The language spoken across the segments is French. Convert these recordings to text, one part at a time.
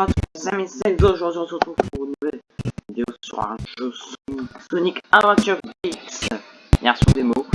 bonsoir à tous les amis, c'est aujourd'hui on se retrouve pour une nouvelle vidéo sur un jeu Sonic, Sonic Adventure X. Version démo,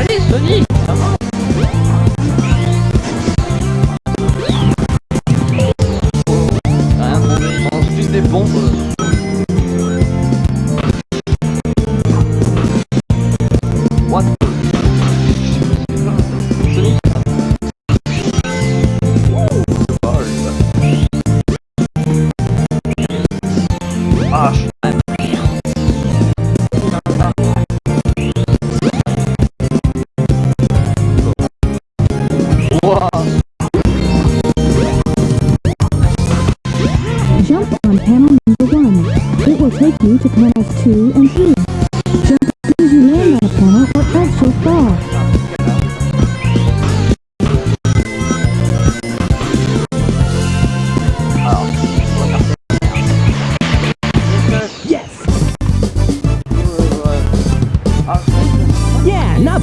Allez Sonic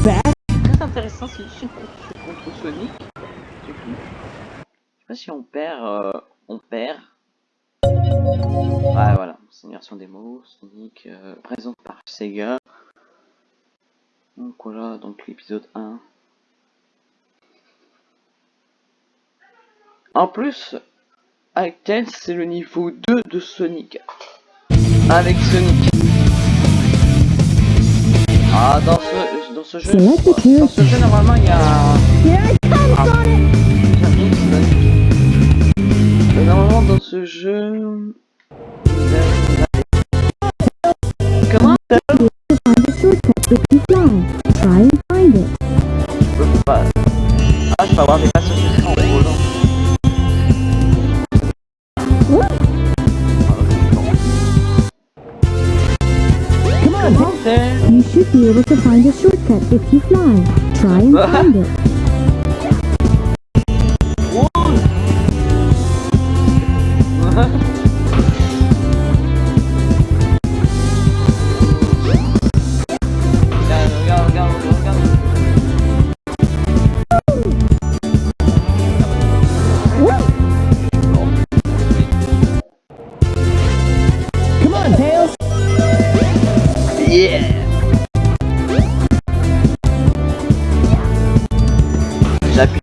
Bad! très intéressant si je contre Sonic. Du coup, je sais pas si on perd, euh, on perd. Ouais, voilà, c'est une version démo. Sonic euh, présente par Sega. Donc voilà, donc l'épisode 1. En plus, Alten, c'est le niveau 2 de Sonic. avec Sonic. Ah, dans ce, dans ce jeu, dans ce jeu, normalement, il y a Ah. C'est- Normalement, dans ce jeu... Comment To find a shortcut if you fly. Try and find it. Je peux pas... Ah, je peux avoir des passages de train en volant. Come on, Comment c'est You should be able to find a shortcut if you fly.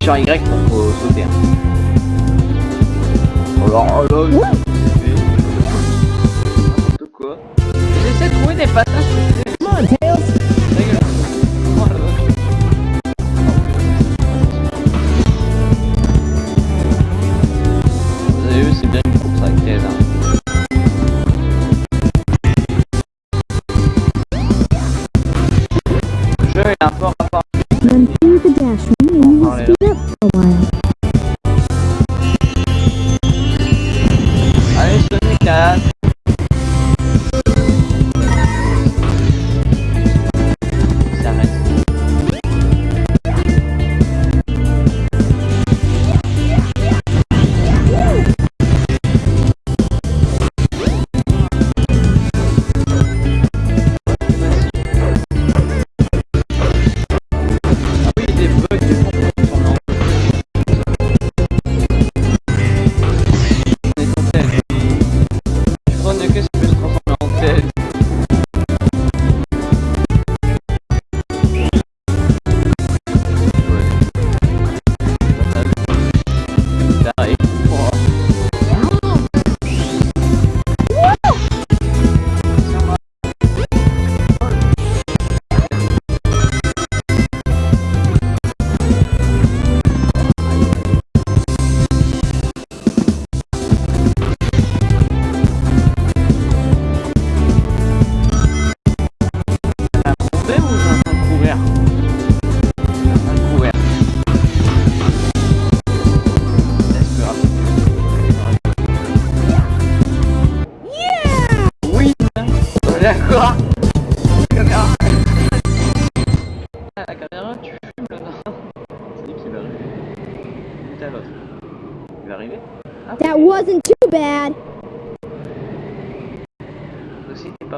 Sur Y pour euh, sauter. hein. Alors là, je- N'importe quoi. J'essaie de trouver des passages. Come on, Tails. Oh. Vous avez vu, c'est bien une course Tails. Hein.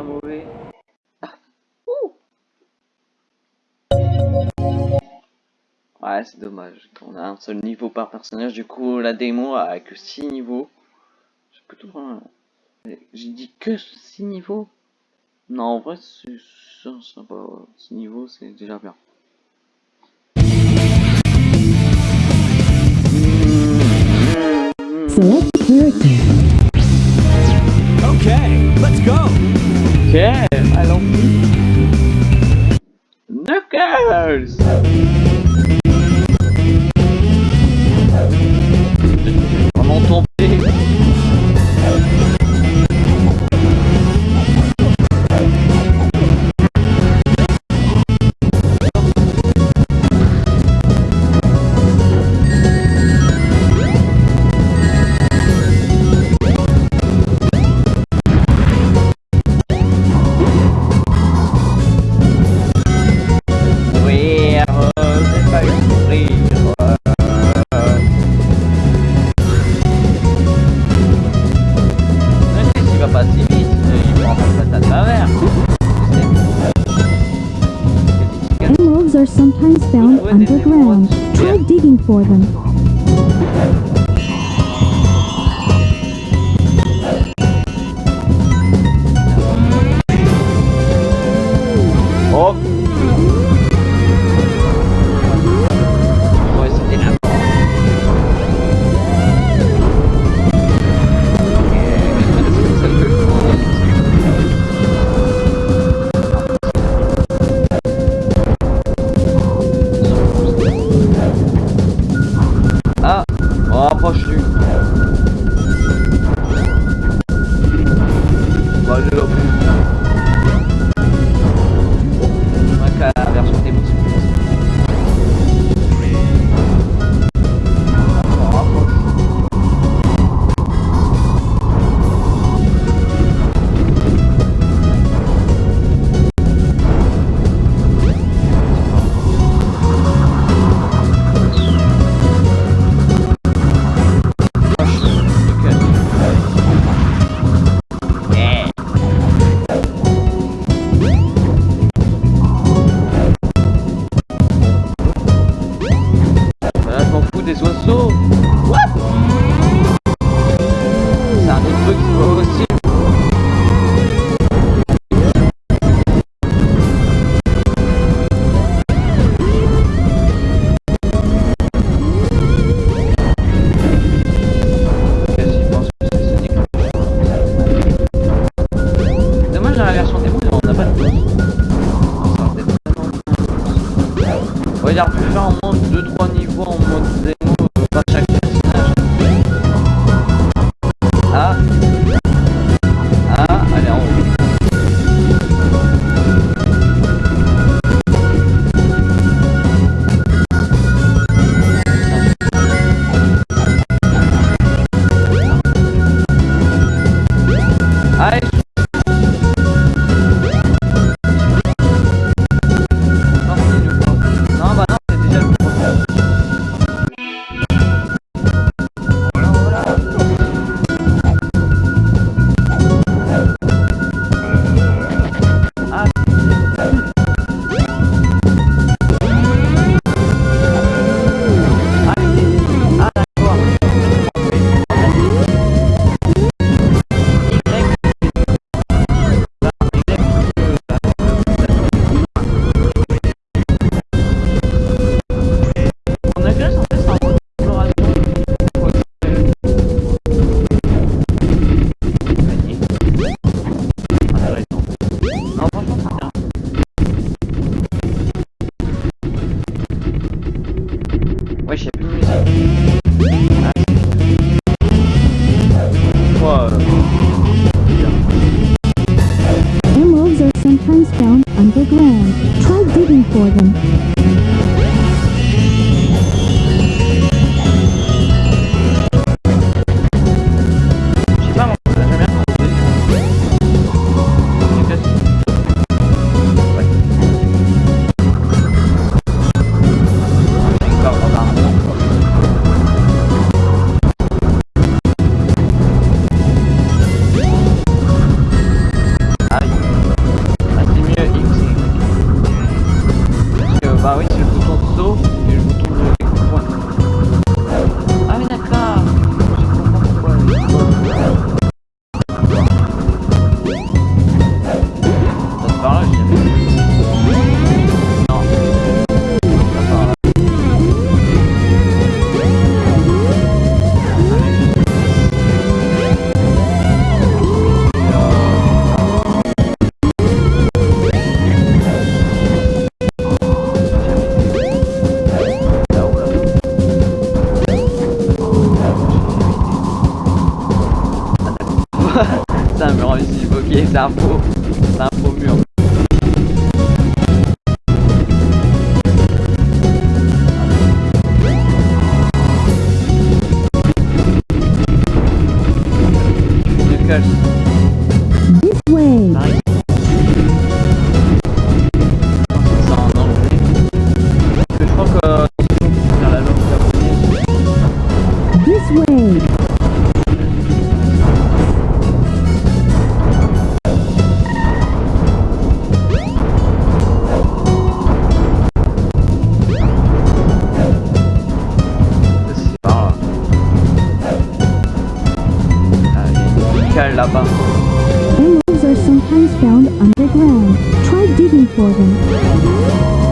Mauvais. Ah. Ouais, c'est dommage. On a un seul niveau par personnage, du coup la démo a que 6 niveaux. J'ai dit que 6 niveaux Non, en vrai, c'est va. 6 niveaux, c'est déjà bien. Select character. Okay, let's go. Okay, I love you. Knockers! good ground. Try digging for them. Southport. the ground. Try digging for them.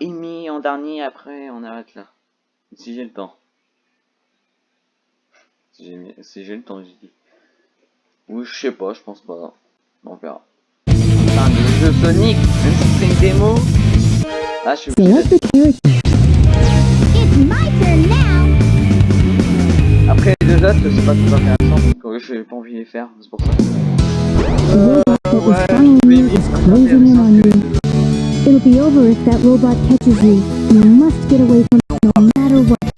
et en dernier, après on arrête là. Si j'ai le temps. Si j'ai le temps, j'ai dit. Ou je sais pas, je pense pas. On verra. Enfin, le jeu Sonic, même c'est une démo. Ah, je suis Après, c'est pas tout intéressant. Parce que j'ai pas envie de les faire, c'est pour ça. Euh, ouais, mais, It'll be over if that robot catches you. You must get away from it no matter what.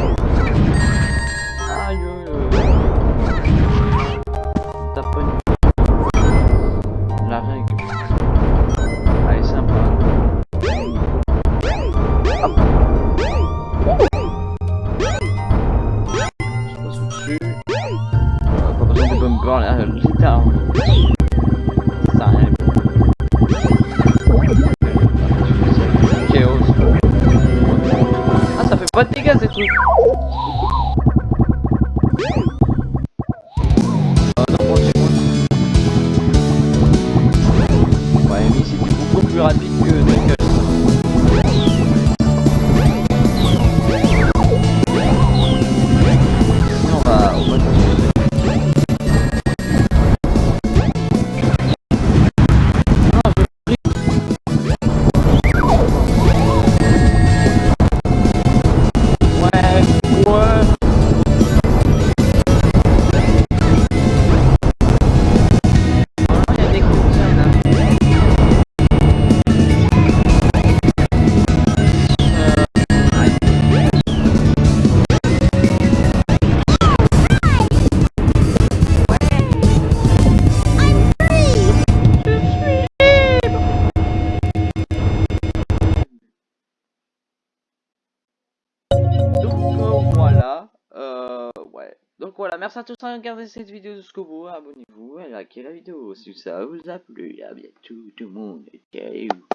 Вот ты газы тут. Merci à tous d'avoir regardé cette vidéo jusqu'au bout. Abonnez-vous et likez la vidéo si ça vous a plu. à bientôt tout le monde. Ciao